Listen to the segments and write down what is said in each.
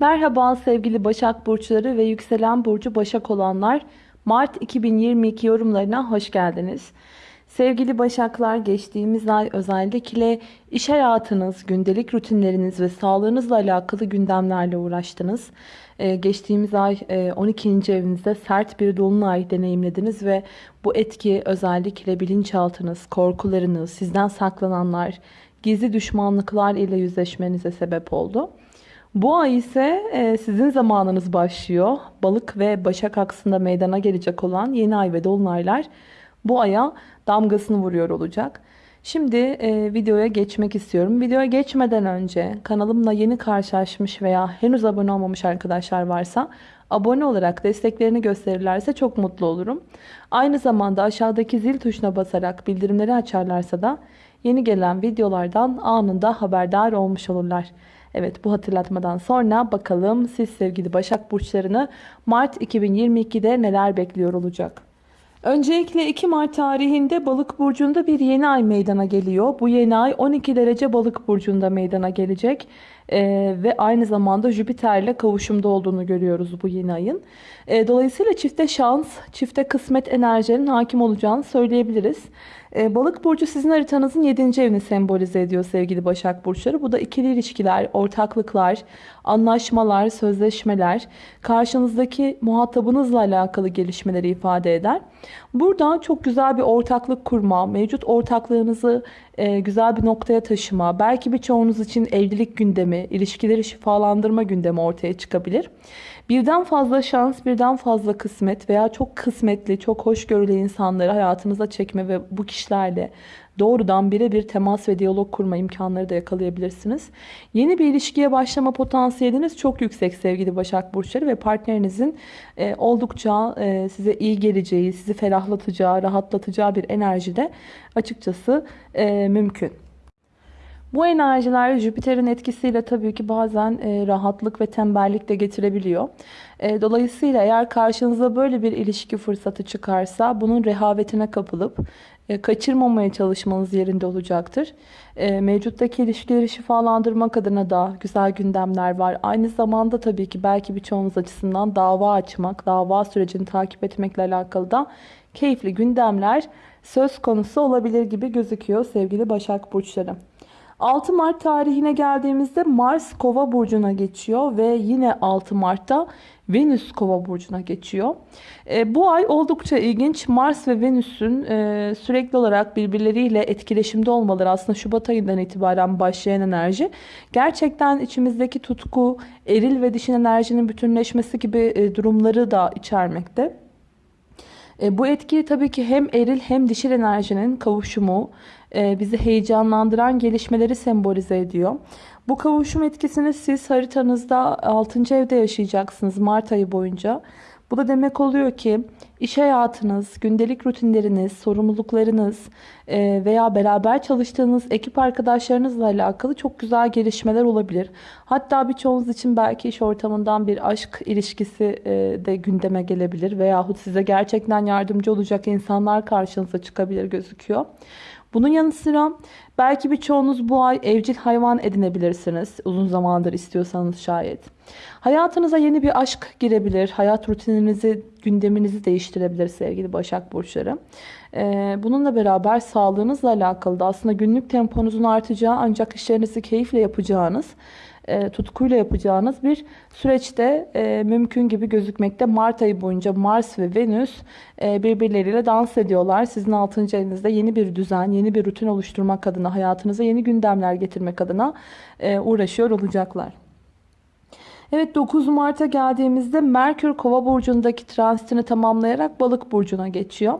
Merhaba sevgili Başak Burçları ve yükselen burcu Başak olanlar. Mart 2022 yorumlarına hoş geldiniz. Sevgili Başaklar geçtiğimiz ay özellikle iş hayatınız, gündelik rutinleriniz ve sağlığınızla alakalı gündemlerle uğraştınız. Ee, geçtiğimiz ay e, 12. evinizde sert bir dolunay deneyimlediniz ve bu etki özellikle bilinçaltınız, korkularınız, sizden saklananlar, gizli düşmanlıklar ile yüzleşmenize sebep oldu. Bu ay ise e, sizin zamanınız başlıyor. Balık ve Başak aksında meydana gelecek olan yeni ay ve dolunaylar bu aya damgasını vuruyor olacak. Şimdi e, videoya geçmek istiyorum. Videoya geçmeden önce kanalımla yeni karşılaşmış veya henüz abone olmamış arkadaşlar varsa abone olarak desteklerini gösterirlerse çok mutlu olurum. Aynı zamanda aşağıdaki zil tuşuna basarak bildirimleri açarlarsa da yeni gelen videolardan anında haberdar olmuş olurlar. Evet bu hatırlatmadan sonra bakalım siz sevgili Başak Burçlarını Mart 2022'de neler bekliyor olacak? Öncelikle 2 Mart tarihinde Balık burcunda bir yeni ay meydana geliyor. Bu yeni ay 12 derece Balık burcunda meydana gelecek. Ee, ve aynı zamanda Jüpiter ile kavuşumda olduğunu görüyoruz bu yeni ayın. Ee, dolayısıyla çifte şans, çifte kısmet enerjinin hakim olacağını söyleyebiliriz. Ee, balık burcu sizin haritanızın 7. evini sembolize ediyor sevgili Başak Burçları. Bu da ikili ilişkiler, ortaklıklar, anlaşmalar, sözleşmeler, karşınızdaki muhatabınızla alakalı gelişmeleri ifade eder. Burada çok güzel bir ortaklık kurma, mevcut ortaklığınızı e, güzel bir noktaya taşıma, belki birçoğunuz için evlilik gündemi, ilişkileri şifalandırma gündemi ortaya çıkabilir. Birden fazla şans, birden fazla kısmet veya çok kısmetli, çok hoşgörülü insanları hayatınıza çekme ve bu kişilerle doğrudan birebir temas ve diyalog kurma imkanları da yakalayabilirsiniz. Yeni bir ilişkiye başlama potansiyeliniz çok yüksek sevgili Başak Burçları ve partnerinizin e, oldukça e, size iyi geleceği, sizi ferahlatacağı, rahatlatacağı bir enerjide açıkçası e, mümkün. Bu enerjiler Jüpiter'in etkisiyle tabii ki bazen e, rahatlık ve tembellik de getirebiliyor. E, dolayısıyla eğer karşınıza böyle bir ilişki fırsatı çıkarsa bunun rehavetine kapılıp e, kaçırmamaya çalışmanız yerinde olacaktır. E, mevcuttaki ilişkileri şifalandırmak adına da güzel gündemler var. Aynı zamanda tabii ki belki birçoğunuz açısından dava açmak, dava sürecini takip etmekle alakalı da keyifli gündemler söz konusu olabilir gibi gözüküyor sevgili Başak Burçları. 6 Mart tarihine geldiğimizde Mars Kova burcuna geçiyor ve yine 6 Mart'ta Venüs Kova burcuna geçiyor. E, bu ay oldukça ilginç. Mars ve Venüs'ün e, sürekli olarak birbirleriyle etkileşimde olmaları aslında Şubat ayından itibaren başlayan enerji. Gerçekten içimizdeki tutku, eril ve dişin enerjinin bütünleşmesi gibi e, durumları da içermekte. E, bu etki tabii ki hem eril hem dişil enerjinin kavuşumu, e, bizi heyecanlandıran gelişmeleri sembolize ediyor. Bu kavuşum etkisini siz haritanızda 6. evde yaşayacaksınız Mart ayı boyunca. Bu da demek oluyor ki iş hayatınız, gündelik rutinleriniz, sorumluluklarınız e, veya beraber çalıştığınız ekip arkadaşlarınızla alakalı çok güzel gelişmeler olabilir. Hatta birçoğunuz için belki iş ortamından bir aşk ilişkisi e, de gündeme gelebilir. Veyahut size gerçekten yardımcı olacak insanlar karşınıza çıkabilir gözüküyor. Bunun yanı sıra belki birçoğunuz bu ay evcil hayvan edinebilirsiniz. Uzun zamandır istiyorsanız şayet. Hayatınıza yeni bir aşk girebilir. Hayat rutininizi, gündeminizi değiştirebilir sevgili Başak Burçları. Ee, bununla beraber sağlığınızla alakalı da aslında günlük temponuzun artacağı ancak işlerinizi keyifle yapacağınız e, tutkuyla yapacağınız bir süreçte e, mümkün gibi gözükmekte. Mart ayı boyunca Mars ve Venüs e, birbirleriyle dans ediyorlar. Sizin 6. evinizde yeni bir düzen, yeni bir rutin oluşturmak adına, hayatınıza yeni gündemler getirmek adına uğraşıyor olacaklar. Evet 9 Mart'a geldiğimizde Merkür Kova burcundaki transitini tamamlayarak Balık burcuna geçiyor.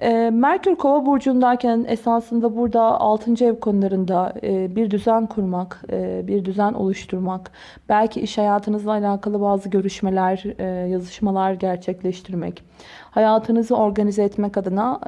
Ee, Merkür Kova burcundayken esasında burada 6. ev konularında e, bir düzen kurmak, e, bir düzen oluşturmak, belki iş hayatınızla alakalı bazı görüşmeler, e, yazışmalar gerçekleştirmek, hayatınızı organize etmek adına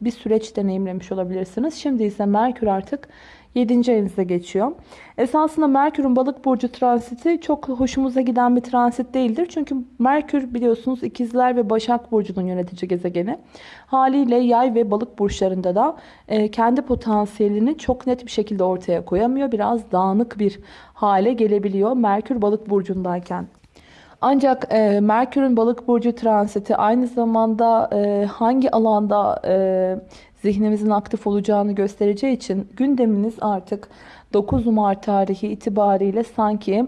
bir süreç deneyimlemiş olabilirsiniz. Şimdi ise Merkür artık 7. evinize geçiyor. Esasında Merkür'ün balık burcu transiti çok hoşumuza giden bir transit değildir. Çünkü Merkür biliyorsunuz ikizler ve başak burcunun yönetici gezegeni. Haliyle yay ve balık burçlarında da e, kendi potansiyelini çok net bir şekilde ortaya koyamıyor. Biraz dağınık bir hale gelebiliyor Merkür balık burcundayken. Ancak e, Merkür'ün balık burcu transiti aynı zamanda e, hangi alanda e, zihnimizin aktif olacağını göstereceği için gündeminiz artık 9 Mart tarihi itibariyle sanki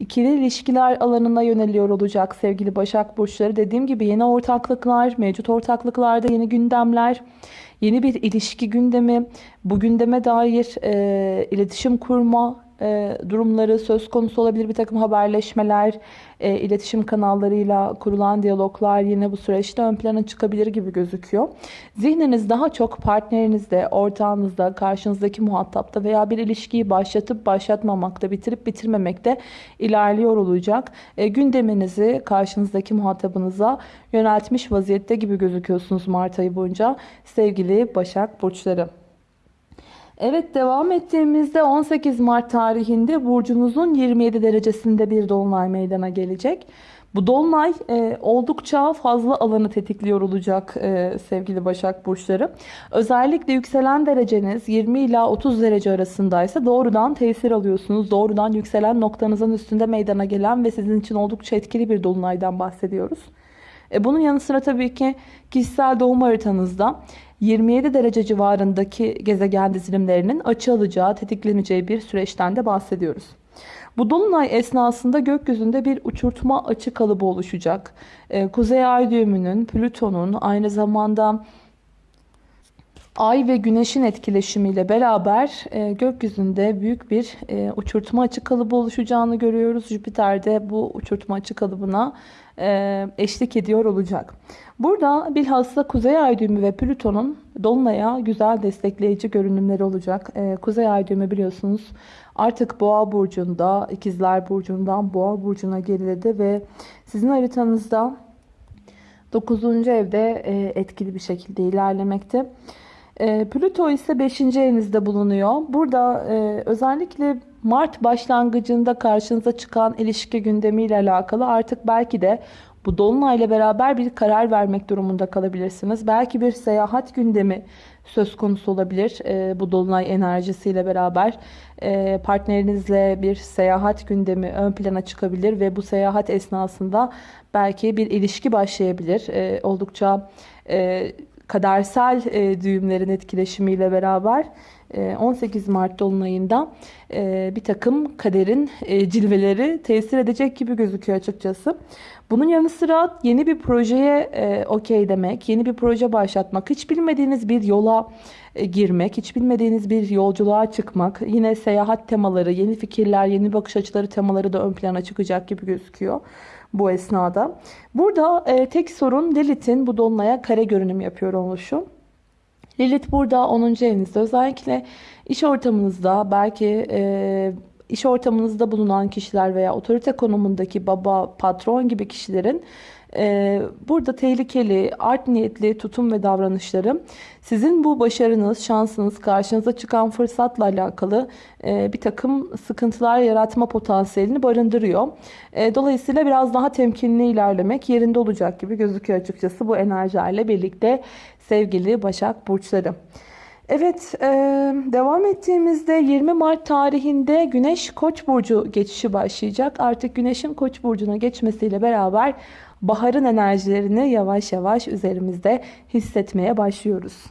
ikili ilişkiler alanına yöneliyor olacak sevgili Başak Burçları. Dediğim gibi yeni ortaklıklar, mevcut ortaklıklarda yeni gündemler, yeni bir ilişki gündemi, bu gündeme dair e, iletişim kurma, e, durumları söz konusu olabilir. Bir takım haberleşmeler, e, iletişim kanallarıyla kurulan diyaloglar yine bu süreçte ön plana çıkabilir gibi gözüküyor. Zihniniz daha çok partnerinizde, ortağınızda, karşınızdaki muhatapta veya bir ilişkiyi başlatıp başlatmamakta, bitirip bitirmemekte ilerliyor olacak. E, gündeminizi karşınızdaki muhatabınıza yöneltmiş vaziyette gibi gözüküyorsunuz Mart ayı boyunca sevgili Başak Burçları. Evet devam ettiğimizde 18 Mart tarihinde burcunuzun 27 derecesinde bir dolunay meydana gelecek. Bu dolunay e, oldukça fazla alanı tetikliyor olacak e, sevgili Başak Burçları. Özellikle yükselen dereceniz 20 ila 30 derece arasındaysa doğrudan tesir alıyorsunuz. Doğrudan yükselen noktanızın üstünde meydana gelen ve sizin için oldukça etkili bir dolunaydan bahsediyoruz. E, bunun yanı sıra tabii ki kişisel doğum haritanızda 27 derece civarındaki gezegen dizilimlerinin açı alacağı, tetikleneceği bir süreçten de bahsediyoruz. Bu dolunay esnasında gökyüzünde bir uçurtma açı kalıbı oluşacak. Ee, Kuzey ay düğümünün, Plüton'un aynı zamanda Ay ve Güneş'in etkileşimiyle beraber e, gökyüzünde büyük bir e, uçurtma açı kalıbı oluşacağını görüyoruz. Jüpiter de bu uçurtma açı kalıbına eşlik ediyor olacak. Burada bilhassa Kuzey Ay düğümü ve Plüton'un Dolunay'a güzel destekleyici görünümleri olacak. E, Kuzey Ay düğümü biliyorsunuz artık Boğa burcunda, İkizler burcundan Boğa burcuna geriledi ve sizin haritanızda 9. evde e, etkili bir şekilde ilerlemekte. E, Plüto ise 5. evinizde bulunuyor. Burada e, özellikle Mart başlangıcında karşınıza çıkan ilişki gündemiyle alakalı artık belki de bu dolunayla beraber bir karar vermek durumunda kalabilirsiniz. Belki bir seyahat gündemi söz konusu olabilir. E, bu dolunay enerjisiyle beraber e, partnerinizle bir seyahat gündemi ön plana çıkabilir ve bu seyahat esnasında belki bir ilişki başlayabilir. E, oldukça e, kadersel e, düğümlerin etkileşimiyle beraber 18 e, Mart Dolunay'ında e, bir takım kaderin e, cilveleri tesir edecek gibi gözüküyor açıkçası. Bunun yanı sıra yeni bir projeye okey demek, yeni bir proje başlatmak, hiç bilmediğiniz bir yola girmek, hiç bilmediğiniz bir yolculuğa çıkmak, yine seyahat temaları, yeni fikirler, yeni bakış açıları temaları da ön plana çıkacak gibi gözüküyor bu esnada. Burada e, tek sorun Lilith'in bu dolunaya kare görünüm yapıyor oluşu. Lilith burada 10. evinizde özellikle iş ortamınızda belki e, iş ortamınızda bulunan kişiler veya otorite konumundaki baba, patron gibi kişilerin e, burada tehlikeli, art niyetli tutum ve davranışları sizin bu başarınız, şansınız, karşınıza çıkan fırsatla alakalı e, bir takım sıkıntılar yaratma potansiyelini barındırıyor. E, dolayısıyla biraz daha temkinli ilerlemek yerinde olacak gibi gözüküyor açıkçası bu enerjilerle birlikte sevgili Başak Burçları. Evet, devam ettiğimizde 20 Mart tarihinde Güneş Koç burcu geçişi başlayacak. Artık Güneş'in Koç burcuna geçmesiyle beraber baharın enerjilerini yavaş yavaş üzerimizde hissetmeye başlıyoruz.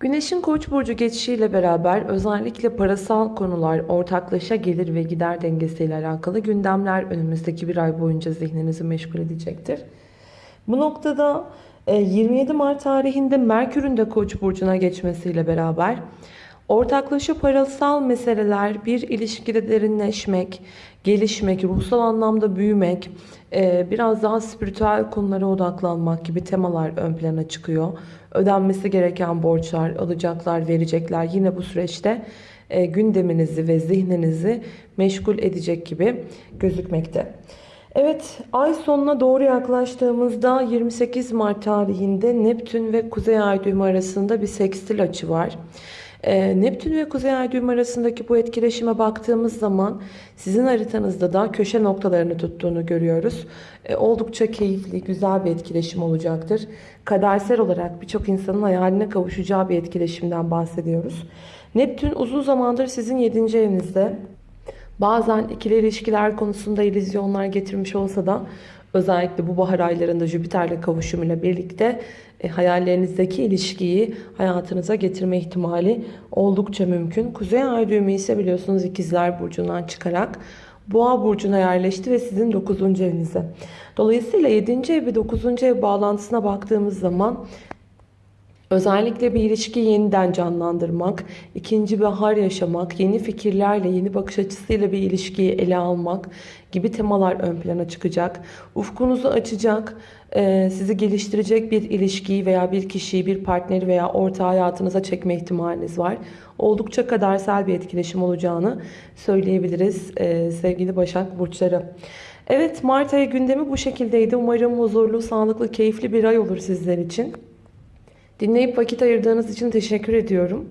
Güneşin Koç burcu geçişiyle beraber özellikle parasal konular, ortaklaşa gelir ve gider dengesiyle alakalı gündemler önümüzdeki bir ay boyunca zihninizi meşgul edecektir. Bu noktada 27 e, Mart tarihinde Merkür'ün de Koç burcuna geçmesiyle beraber ortaklaşa parasal meseleler, bir ilişkide derinleşmek, gelişmek, ruhsal anlamda büyümek, e, biraz daha spiritüel konulara odaklanmak gibi temalar ön plana çıkıyor. Ödenmesi gereken borçlar, alacaklar, verecekler yine bu süreçte e, gündeminizi ve zihninizi meşgul edecek gibi gözükmekte. Evet, ay sonuna doğru yaklaştığımızda 28 Mart tarihinde Neptün ve Kuzey Ay düğümü arasında bir sekstil açı var. Ee, Neptün ve Kuzey Ay düğüm arasındaki bu etkileşime baktığımız zaman sizin haritanızda da köşe noktalarını tuttuğunu görüyoruz. Ee, oldukça keyifli, güzel bir etkileşim olacaktır. Kadersel olarak birçok insanın hayaline kavuşacağı bir etkileşimden bahsediyoruz. Neptün uzun zamandır sizin 7. evinizde. Bazen ikili ilişkiler konusunda illüzyonlar getirmiş olsa da özellikle bu bahar aylarında Jüpiter'le kavuşumuyla birlikte e, hayallerinizdeki ilişkiyi hayatınıza getirme ihtimali oldukça mümkün. Kuzey ay düğümü ise biliyorsunuz ikizler burcundan çıkarak Boğa burcuna yerleşti ve sizin 9. evinize. Dolayısıyla 7. ev ve 9. ev bağlantısına baktığımız zaman Özellikle bir ilişkiyi yeniden canlandırmak, ikinci bahar yaşamak, yeni fikirlerle, yeni bakış açısıyla bir ilişkiyi ele almak gibi temalar ön plana çıkacak. Ufkunuzu açacak, e, sizi geliştirecek bir ilişkiyi veya bir kişiyi, bir partneri veya orta hayatınıza çekme ihtimaliniz var. Oldukça kadersel bir etkileşim olacağını söyleyebiliriz e, sevgili Başak Burçları. Evet Mart ayı gündemi bu şekildeydi. Umarım huzurlu, sağlıklı, keyifli bir ay olur sizler için. Dinleyip vakit ayırdığınız için teşekkür ediyorum.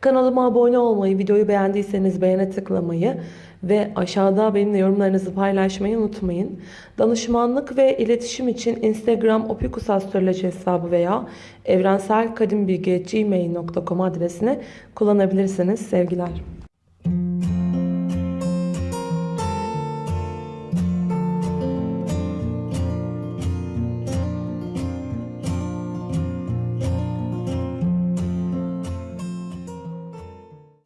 Kanalıma abone olmayı, videoyu beğendiyseniz beğene tıklamayı ve aşağıda benimle yorumlarınızı paylaşmayı unutmayın. Danışmanlık ve iletişim için Instagram opikusastroloji hesabı veya evrenselkadimbilgi.gmail.com adresini kullanabilirsiniz. Sevgiler.